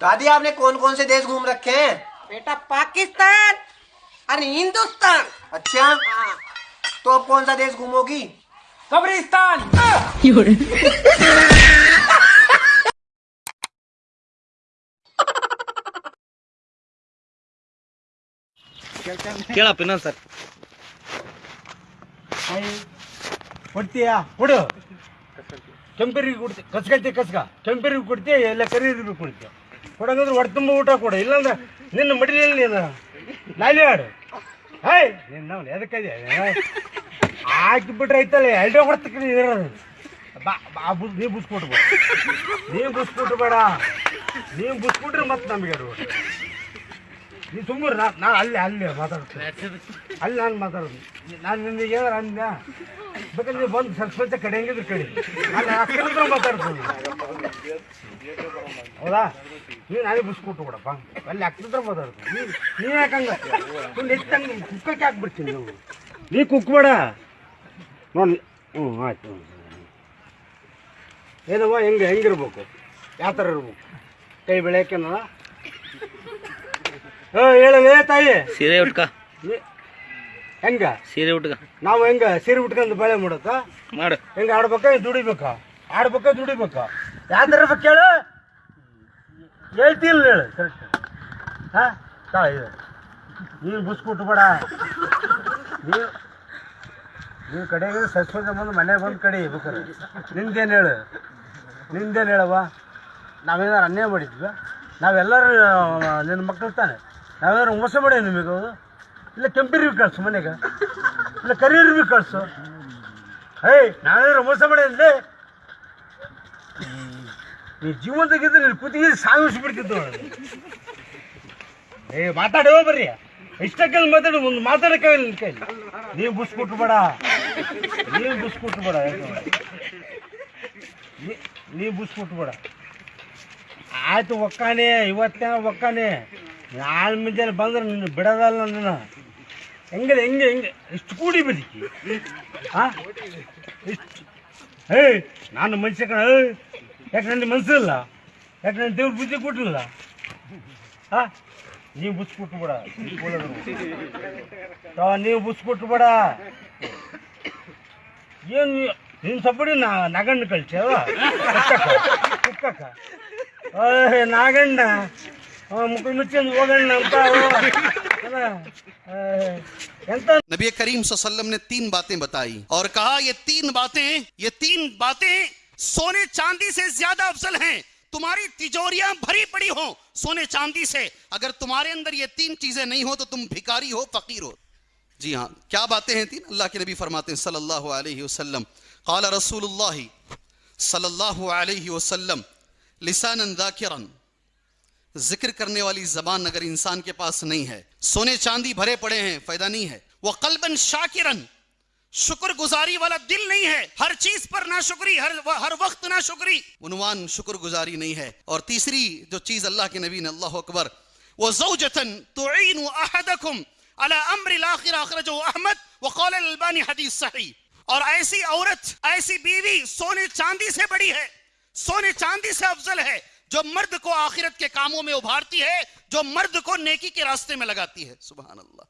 دادی آپ نے کون کون سے دیش گھوم رکھے ہیں؟ بیٹا پاکستان اور ہندوستان۔ اچھا۔ ہاں۔ تو آپ کون سا دیش گھومو گی قبرستان۔ ಕೇಳ ಇನ್ನೊಂದು ಸರ್. ಕೊಡ್ತೀಯಾ? ಕೊಡು. ಕೆಂಪೇರಿಗೆ ಕೊಡಂಗಂದ್ರೆ ಹೊಟ್ಟೆ ತುಂಬ ಊಟ ಕೊಡು, ಇಲ್ಲಾಂದ್ರೆ ನಿನ್ನ ಮಡಿಲಿಲ್ಲ ನೀನು ನಾಲಿ ಆಡು ಹೇ ಎದಕ್ಕದೆ ಹಾಕಿ ಬಿಟ್ರೆ ಐತಲ್ಲ ಎಲ್ಡೆ ಹೊಡ್ತಕ್ಕೆ ಇರೋದು. ಬಾ ಬಾ ಬುಸ್, ನೀ ಬುಸ್ಕೊಟ್ಬೇಡ. ನೀವು ನೀ ನೀವು ಬುಸ್ಕೊಟ್ರೆ ಮತ್ತೆ ನಮಗೆ ಅದು ನೀ ಸುಮ್ಮನೆ ನಾ ಅಲ್ಲೇ ಅಲ್ಲೇ ಮಾತಾಡ್ತೀನಿ. ಅಲ್ಲಿ ನಾನು ಮಾತಾಡೋದು. ನಾನು ನಿಮಗೆ ಏನಾರ ಅಂದ ಬೇಕಾದ್ರೆ ನೀವು ಬಂದು ಸ್ವಲ್ಪ ಕಡೆ ಹೆಂಗಿದ್ರು ಕಡೆ ನಾನು ಅಕ್ಕನ ಮಾತಾಡ್ತೀನಿ ಹೌದಾ? ನೀನು ನಾನೇ ಬಿಸ್ಕೊಟ್ಟು ಕೊಡಪ್ಪ. ಅಲ್ಲಿ ಅಕ್ಕನ ಮಾತಾಡ್ತೀನಿ. ನೀನು ನೀನು ಯಾಕಂಗ ನೀನು ಹಂಗೆ ಕುಕ್ಕಕ್ಕೆ ಹಾಕ್ಬಿಡ್ತೀನಿ ನೀವು. ನೀ ಕುಕ್ಬೇಡ. ನೋಡಿ ಹ್ಞೂ ಆಯ್ತು. ಹ್ಞೂ ಏನವ್ವ ಹೆಂಗೆ ಹೆಂಗಿರ್ಬೇಕು? ಯಾವ ಥರ ಇರ್ಬೇಕು? ಕೈ ಬೆಳೆಯಕ್ಕೆ ಏ ಹೇಳಲೇ ತಾಯಿ. ಸೀರೆ ಉಟ್ಕ. ಹೆಂಗ? ಸೀರೆ ಉಟ್ಕ. ನಾವು ಹೆಂಗ ಸೀರೆ ಉಟ್ಕೊಂಡು ಬಳೆ ಮಾಡತ್ತ ಮಾಡು. ಹೆಂಗ ಆಡ್ಬೇಕ ದುಡಿಬೇಕ? ಆಡ್ಬೇಕ ದುಡಿಬೇಕ? ಯಾವ್ದಾರ ಇರ್ಬೇಕು ಹೇಳು ಹೇಳ್ತಿಲ್ಲ ಹೇಳು ಕರೆಕ್ಟ್ ಹಾ ತಾಯಿ ನೀನು ಬುಸ್ಕೊಟ್ಟು ಬೇಡ. ನೀವು ನೀವು ಕಡೆಗೆ ಸಸ್ಪೆಂಡ್ ಬಂದು ಮನೆಗೆ ಬಂದು ಕಡೆ ಬೇಕಾರೆ. ನಿಂದೇನು ಹೇಳು? ನಿಂದೇನು ಹೇಳವ್ವ? ನಾವೇನಾರು ಅನ್ಯಾಯ ಮಾಡಿದ್ವಿ? ನಾವೆಲ್ಲರೂ ನಿನ್ನ ಮಕ್ಕಳು ತಾನೆ. ನಾವೆಲ್ಲರೂ ಮೋಸ ಮಾಡೇವಿ ನಿಮಗೆ ಇಲ್ಲ ಕೆಂಪಿರ್ವಿ ಕಳಿಸು ಮನೆಗೆ. ಇಲ್ಲ ಕರಿಯರ್ವಿ ಕಳಿಸು. ಏಯ್ ನಾವೇನಾರು ಮೋಸ ಮಾಡೇನ್ರಿ ನೀ ಜೀವಂತಗಿದ್ರೆ ನೀನು ಕೂತಿಗೆ ಸಾಗಿಸ್ಬಿಡ್ತಿದ್ದು ಏ, ಮಾತಾಡೋ ಬರ್ರಿ. ಇಷ್ಟಕ್ಕೆ ಮಾತಾಡು, ಒಂದು ಮಾತಾಡಕ್ಕೆ ನಿನ್ನ ಕೈಲಿ. ನೀವು ಬುಸ್ಕೊಟ್ಟು ಬೇಡ. ನೀವು ಬುಸ್ಕೊಟ್ಟು ಬೇಡ. ನೀವು ಬುಸ್ಕೊಟ್ಟು ಬೇಡ. ಆಯ್ತು ಒಕ್ಕಾನೆ ಇವತ್ತೇನ ಒಕ್ಕಾನೆ. ನಾಳೆ ಮುಂಜಾನೆ ಬಂದ್ರೆ, ನಿನ್ನ ಬಿಡೋದಲ್ಲ ನನ್ನ ಹೆಂಗೆ ಹೆಂಗೆ ಹೆಂಗೆ? ಇಷ್ಟು ಕೂಡಿ ಬದುಕಿ. ಹಾ ಇಷ್ಟು. ಏಯ್, ನಾನು ಮನುಷ್ಯ ಕಣ ಯಾಕೆ ನನ್ನ ಮನಸ್ಸಿಲ್ಲ ಯಾಕೆ ನನ್ನ ದೇವ್ರ ಬುದ್ಧಿ ಕೊಟ್ಟಿಲ್ಲ? ಹಾ ನೀವು ಬುಸ್ಕೊಟ್ಟು ಬಿಡ ನೀವು ಬುಸ್ಕೊಟ್ಟು ಬಿಡ ಏನು ನೀನು ಸಬ್ಬಡಿ ನಾ ನಗಣ್ಣ ಕಳ್ಸ್ಯಾವ ಕುಕ್ಕಕ್ಕ. నాగండ نبی کریم صلی اللہ علیہ وسلم نے تین باتیں بتائی اور کہا یہ تین باتیں یہ تین باتیں سونے چاندی سے زیادہ افضل ہیں تمہاری تجوریاں بھری پڑی ہوں سونے چاندی سے اگر تمہارے اندر یہ تین چیزیں نہیں ہو تو تم بھکاری ہو فقیر ہو جی ہاں کیا باتیں ہیں تین اللہ کے نبی فرماتے ہیں صلی اللہ علیہ وسلم قال رسول اللہ صلی اللہ علیہ وسلم لسانا ذاکرا، ذکر کرنے والی زبان اگر انسان کے پاس نہیں ہے، سونے چاندی بھرے پڑے ہیں، فائدہ نہیں ہے۔ وقلبا شاکرا، شکر گزاری والا دل نہیں ہے۔ ہر چیز پر نہ شکری ہر ہر وقت نہ شکری عنوان شکر گزاری نہیں ہے۔ اور تیسری جو چیز اللہ کے نبی نے، اللہ اکبر، وہ زوجتن تعین احدکم على امر الاخر اخرجه احمد، وقال الالبانی حدیث صحیح۔ اور ایسی عورت، ایسی بیوی سونے چاندی سے بڑی ہے۔ سونے چاندی سے افضل ہے، جو مرد کو آخرت کے کاموں میں ابھارتی ہے، جو مرد کو نیکی کے راستے میں لگاتی ہے۔ سبحان اللہ۔